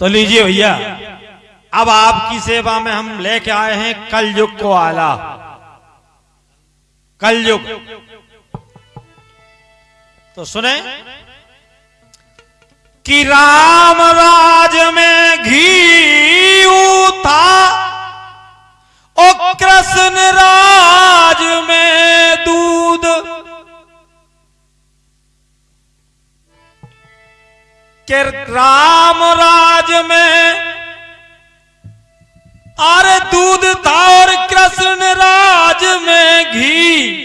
तो लीजिए भैया, अब आपकी सेवा में हम लेके आए हैं कलयुग को आला। कलयुग। तो सुने, कि राम राज में घी था ओ कृष्ण राज में दूध। के राम राज में। अरे दूध था और कृष्ण राज में घी।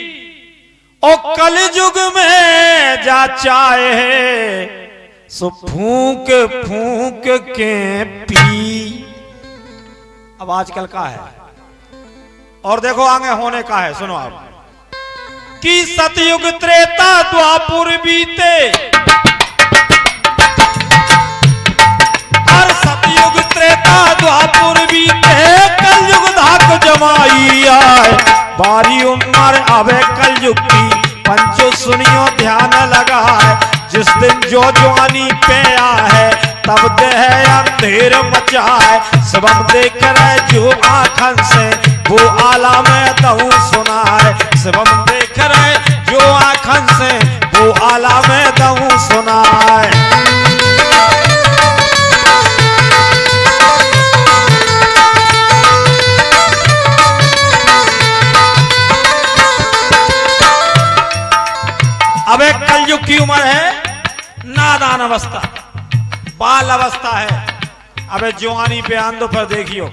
ओ कल युग में जा चाहे, सो फूक फूक के पी। अब आजकल का है। और देखो आगे होने का है, सुनो आप। कि सतयुग त्रेता द्वापुर बीते। त्रेता द्वापुर बीते कलयुग धाक जमाई आए। बारी उम्र आवे कलयुग की, पंचो सुनियो ध्यान लगा है जिस दिन जो जवानी पे है तब देह अंधेर मचा है सबम देख रहे जो आखन से, वो आला में दहू सुना है सबम देख रहे जो आखन से, वो आला में दहू सुना है की उम्र है? नादान अवस्था। बाल अवस्था है। अबे जवानी पे आंदो पर देखियो।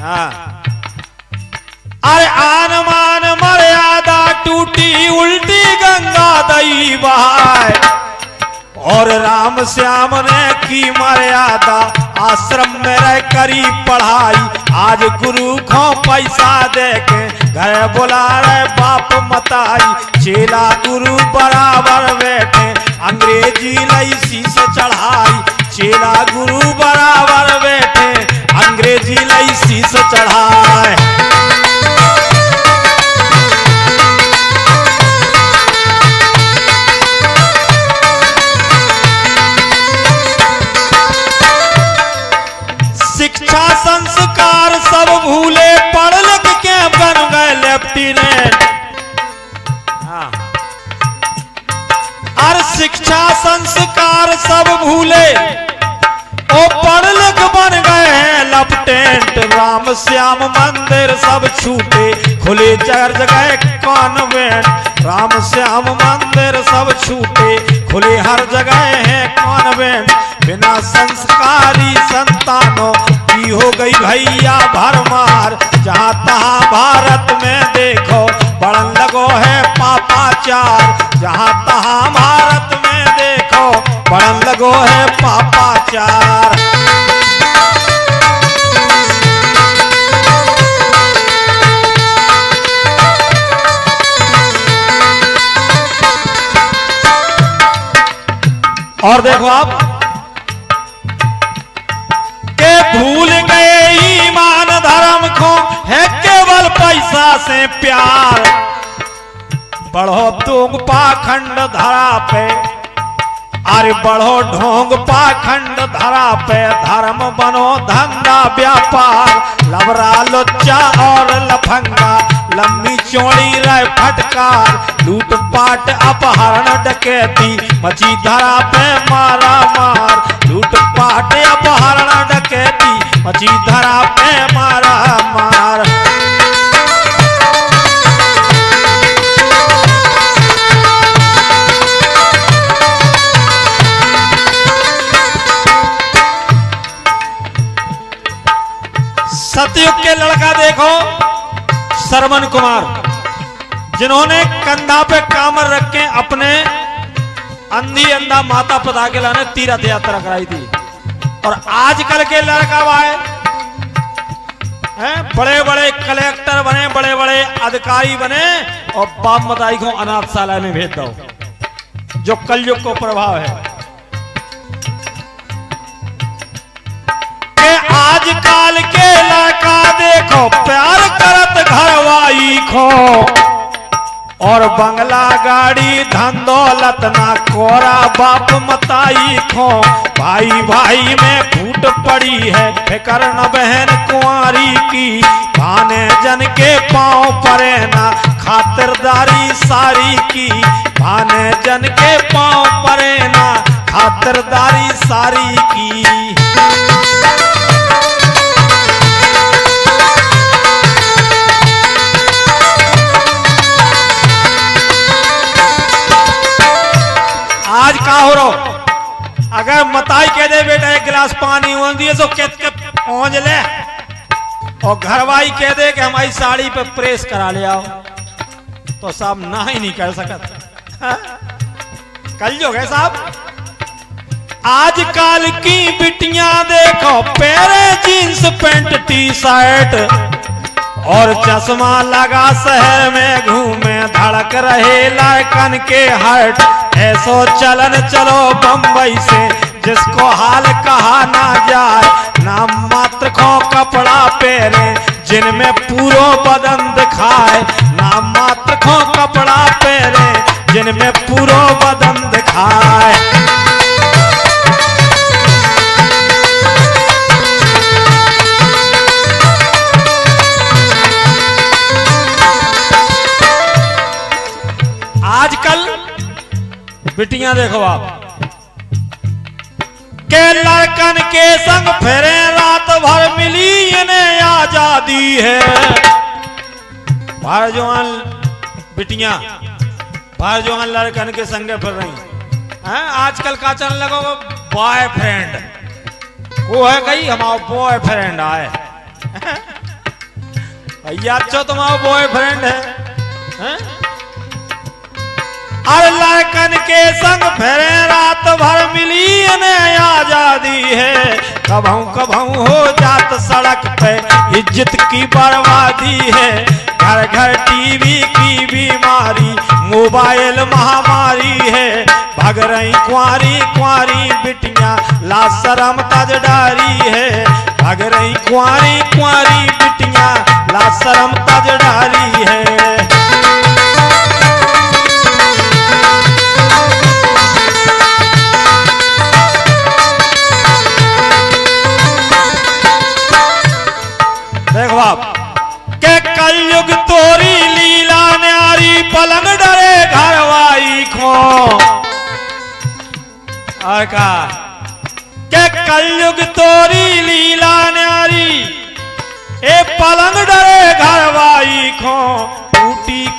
हाँ। अरे आन मान मर्यादा टूटी उल्टी गंगा दई बहाय। और राम श्याम ने की मर्यादा? आश्रम में रह करी पढ़ाई। आज गुरु को पैसा दे के घर बुला रहे बाप मताई। चेला गुरु बराबर बैठे, अंग्रेज़ी लई शीश चढ़ाई। चेला गुरु बराबर बैठे, अंग्रेज़ी लई शीश चढ़ाए श्याम मंदिर सब छूटे, खुले चार जगह कॉन्वेंट। राम श्याम मंदिर सब छूटे, खुले हर जगह है कॉन्वेंट। बिना संस्कारी संतानों की हो गई भैया भरमार। जहाँ तहाँ भारत में देखो बढ़न लगो है पापाचार। जहाँ और देखो आप। के भूल गए ईमान धर्म को, है केवल पैसा से प्यार। बढ़ो तुम पाखंड धरा पे अरे बढ़ो ढोंग पाखंड धरा पे, धर्म बनो धंधा व्यापार। लवरा लोच्चा और लफंगा लंबी चौड़ी रह फटकार लूटपाट अपहरण डकैती मची धरा पे मारा मार लूटपाट अपहरण डकैती मची धरा पे मारा मार। सरमन कुमार, जिन्होंने कंधा पे कामर रख के अपने अंधी अंधा माता पिता के लाने तीर्थ यात्रा कराई थी। और आजकल के लड़का वाए हैं बड़े बड़े कलेक्टर बने बड़े बड़े अधिकारी बने, और बाप मताई को अनाथशाला में भेज दो, जो कलयुग को प्रभाव है। आजकल के लड़का देखो, प्यार करत घरवाई खो और बंगला गाड़ी धन दौलत ना कोरा बाप मताई खो। भाई भाई में फूट पड़ी है फिकर न बहन कुंवारी की। भाने जन के पाँव परे ना खातिरदारी सारी की। भाने जन के पाँव परे ना खातिरदारी सारी की। मताई कह दे बेटा, एक गिलास पानी उन दिए के पहुँच ले। और घरवाई कह दे कि हमारी साड़ी पे प्रेस करा ले आओ। तो साहब ना ही नहीं कर सकत। हाँ? कल जो है साहब? आजकल की बिटिया देखो, पेरे जींस पैंट टी शर्ट और चश्मा लगा शहर में घूमे, धड़क रहे लायकन के हर्ट। ऐसो चलन चलो बम्बई से जिसको हाल कहा ना जाए, नाम मात्र को कपड़ा पहने, जिनमें पूरो बदन दिखाए, नाम मात्र को कपड़ा पहने, जिनमें पूरो बदन दिखाए। आजकल बिटियाँ देखो आप लड़कन के संग फिरे रात भर मिली इन्हें आज़ादी है। भार जवान बिटियाँ भार जवान लड़कन के संगे फिर रही। हैं आजकल का चलने लगा बॉयफ्रेंड वो है कही हमारा बॉयफ्रेंड आए। भैया अच्छा तुम्हारा बॉयफ्रेंड है, है? के संग फेरे रात भर मिली इन्हें आज़ादी है। कभू कभू हो जात सड़क पे इज़्ज़त की बर्बादी है। घर घर टीवी की बीमारी, मोबाइल महामारी है। भग रही कुंवारी कुंवारी बिटिया ला शरम तज डारी है। भग रही कुंवारी कुंवारी बिटियाँ ला शरम तज डारी है।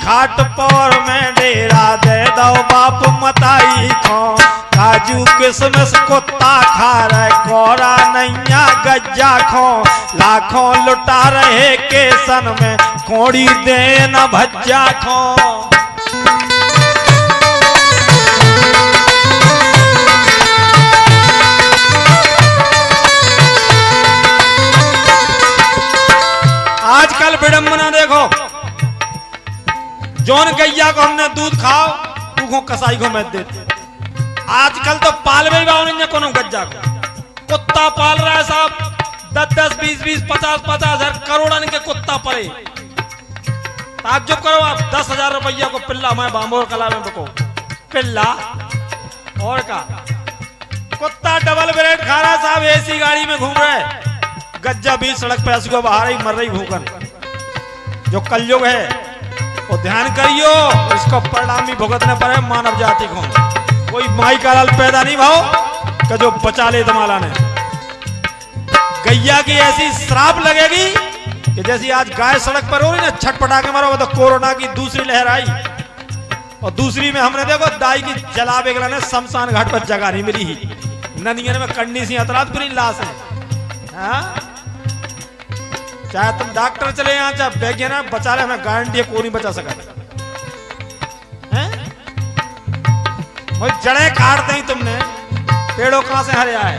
खाट पर में डेरा दे दो बाप मताई खो काजू किसमिस कुत्ता खा रहे, कोरा नैया गज्जा खो। लाखों लुटा रहे केसन में, कोड़ी दे न भज्जा खो। आजकल विडंबना जौन गैया को हमने दूध खाओ तू कसाई को मैं देते आजकल तो पालवे बावन कोनो गज्जा को। कुत्ता पाल रहा है साहब दस दस बीस बीस पचास पचास हज़ार करोड़न के कुत्ता पड़े। ताज्जुब करो, आप दस हज़ार रुपया को पिल्ला, मैं बाम्बोर कला में बको। पिल्ला? और का? कुत्ता डबल ब्रेड खा रहा साहब, एसी गाड़ी में घूम रहे गज्जा बीच सड़क पे हंस बाहर ही मर रही भूखन। जो कलयुग है वो ध्यान करियो, इसको परिणाम भी भुगतने पर है मानव जाति को। कोई माई का लाल पैदा नहीं भाव का जो बचा ले दमाला ने। गैया की ऐसी श्राप लगेगी कि जैसी आज गाय सड़क पर हो रही ना, छटपटा के मारो तो कोरोना की दूसरी लहर आई। और दूसरी में हमने देखो, दाई की जला बेगला ने शमशान घाट पर जगह नहीं मिली ही। नदियन में कंडी सी अतरात पूरी लाश है। हाँ? चाहे तुम डॉक्टर चले यहाँ चाहे वैज्ञानिक बचा रहे हमें गारंटी को नहीं बचा सका हैं? जड़े काट दी तुमने, पेड़ों कहाँ से हरे आए?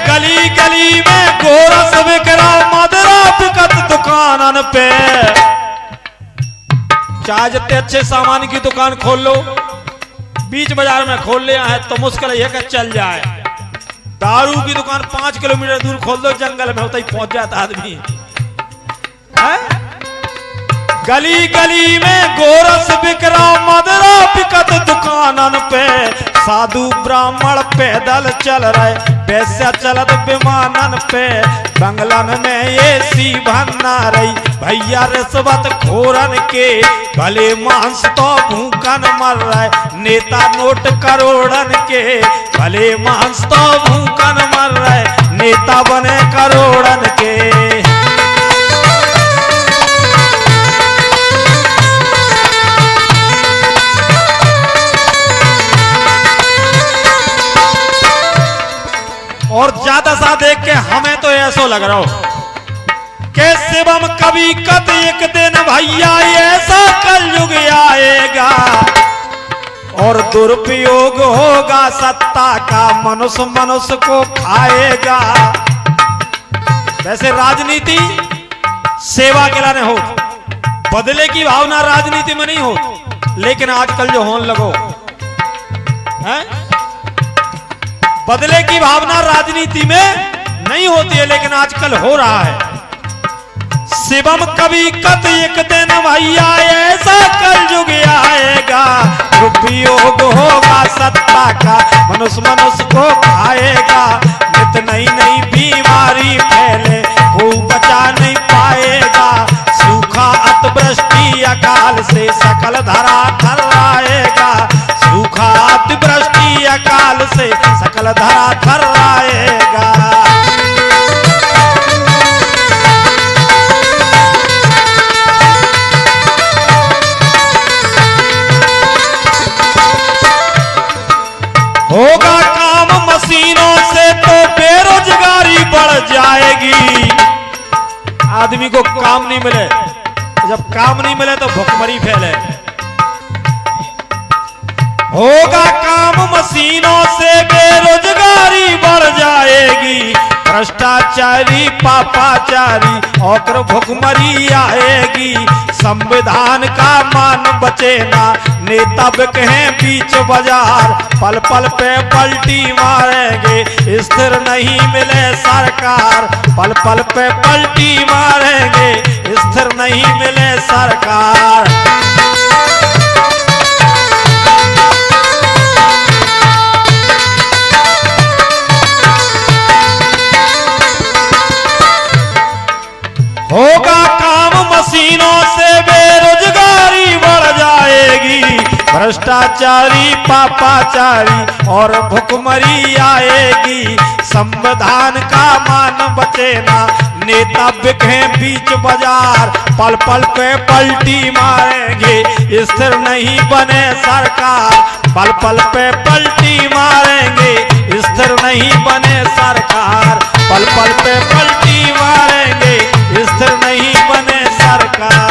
गली गली में गोरस बिकरा मदरा बिकत दुकानन पे। चाहे जितने अच्छे सामान की दुकान खोल लो, बीच बाज़ार में खोल लिया है तो मुश्किल है कि चल जाए। दारू की दुकान पाँच किलोमीटर दूर खोल दो, जंगल में होता ही पहुँच जाता आदमी। गली गली में गोरस बिकरा, मदरा बिकत दुकानन पे। साधु ब्राह्मण पैदल चल रहे, पैसा चलत विमानन पे। बंगलन में ऐसी रही। भैया रिश्वत खोरन के भले मांस तो भूखन मर रहे। नेता नोट करोड़न के भले मांस तो भूखन मर रहे। नेता बने लग रहा हो? कि शिवम कभी कत एक दिन भैया, ऐसा कलयुग आएगा। और दुरुपयोग होगा, सत्ता का मनुष्य मनुष्य को खाएगा। वैसे राजनीति सेवा के लाने हो, बदले की भावना राजनीति में नहीं हो, लेकिन आजकल जो होने लगो, है? बदले की भावना राजनीति में नहीं होती है, लेकिन आजकल हो रहा है। शिवम कभी कद एक दिन भैया, ऐसा कल युग आएगा उपयोग होगा, सत्ता का मनुष्य मनुष्य को खाएगा। नित नई नई बीमारी फैले वो बचा नहीं पाएगा। सूखा अतिवृष्टि अकाल से सकल धरा थर आएगा। सूखा अतिवृष्टि अकाल से सकल धरा थर आएगा। काम नहीं मिले तो भुखमरी फैले। होगा काम मशीनों से बेरोजगारी बढ़ जाएगी। भ्रष्टाचारी, पापाचारी, और भुखमरी आएगी। संविधान का मान बचे ना नेता बिकहे बीच बाज़ार। पल पल पे पलटी मारेंगे, स्थिर नहीं मिले सरकार। पल पल पे पलटी मारेंगे, स्थिर नहीं मिले सरकार। होगा काम मशीनों से बेरोजगारी बढ़ जाएगी। भ्रष्टाचारी, पापाचारी और भुखमरी आएगी। संविधान का मान बचे ना। नेता बिखे बीच बाज़ार। पल पल पे पलटी मारेंगे। स्थिर नहीं बने सरकार। पल पल पे पलटी मारेंगे। स्थिर नहीं बने सरकार। पल पल पे पलटी मारेंगे। स्थिर नहीं बने सरकार।